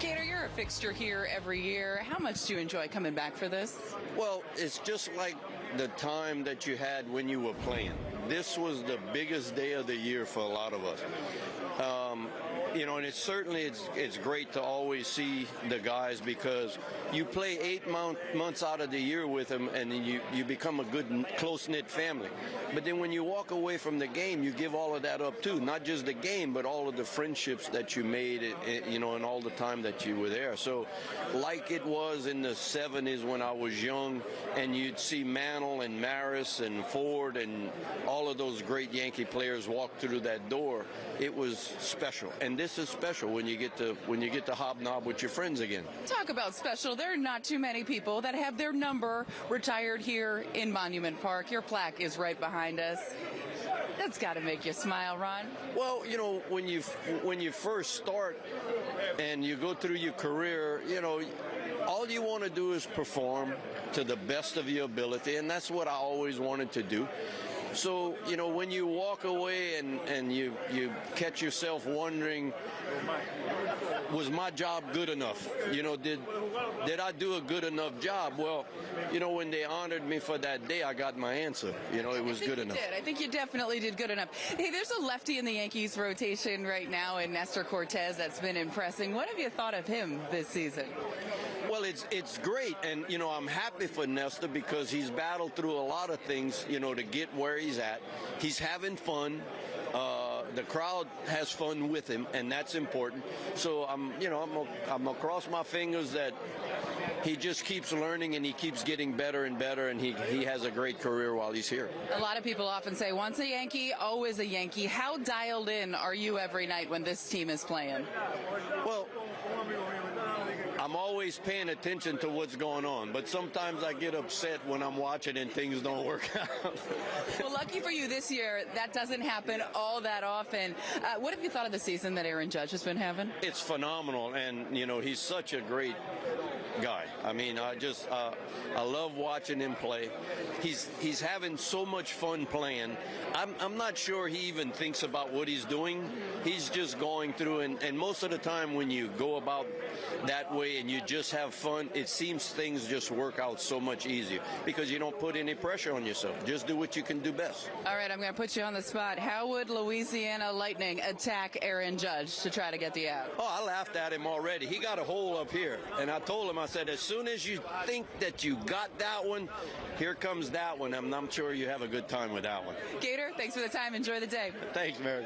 Gator, you're a fixture here every year. How much do you enjoy coming back for this? Well, it's just like the time that you had when you were playing. This was the biggest day of the year for a lot of us. Um, you know, and it's certainly it's it's great to always see the guys because you play eight month, months out of the year with them, and then you you become a good close knit family. But then when you walk away from the game, you give all of that up too, not just the game, but all of the friendships that you made, eh, eh, you know, and all the time that you were there. So, like it was in the '70s when I was young, and you'd see Mantle and Maris and Ford and all of those great Yankee players walk through that door. It was special, and this is special when you get to when you get to hobnob with your friends again. Talk about special. There are not too many people that have their number retired here in Monument Park. Your plaque is right behind us. That's got to make you smile, Ron. Well, you know, when you when you first start and you go through your career, you know, all you want to do is perform to the best of your ability, and that's what I always wanted to do. So, you know, when you walk away and, and you, you catch yourself wondering, was my job good enough? You know, did did I do a good enough job? Well, you know, when they honored me for that day, I got my answer. You know, it was good enough. Did. I think you definitely did good enough. Hey, there's a lefty in the Yankees rotation right now in Nestor Cortes that's been impressing. What have you thought of him this season? Well, it's it's great, and you know I'm happy for Nestor because he's battled through a lot of things, you know, to get where he's at. He's having fun. Uh, the crowd has fun with him, and that's important. So I'm, you know, I'm, I'm gonna my fingers that he just keeps learning and he keeps getting better and better, and he he has a great career while he's here. A lot of people often say, once a Yankee, always a Yankee. How dialed in are you every night when this team is playing? Well, I'm always paying attention to what's going on, but sometimes I get upset when I'm watching and things don't work out. well, lucky for you this year, that doesn't happen all that often. Uh, what have you thought of the season that Aaron Judge has been having? It's phenomenal, and you know he's such a great guy. I mean, I just uh, I love watching him play. He's he's having so much fun playing. I'm I'm not sure he even thinks about what he's doing. He's just going through, and, and most of the time when you go about that way and you just have fun, it seems things just work out so much easier because you don't put any pressure on yourself. Just do what you can do best. All right, I'm going to put you on the spot. How would Louisiana Lightning attack Aaron Judge to try to get the out? Oh, I laughed at him already. He got a hole up here, and I told him, I said, as soon as you think that you got that one, here comes that one. I'm, I'm sure you have a good time with that one. Gator, thanks for the time. Enjoy the day. Thanks, Mary.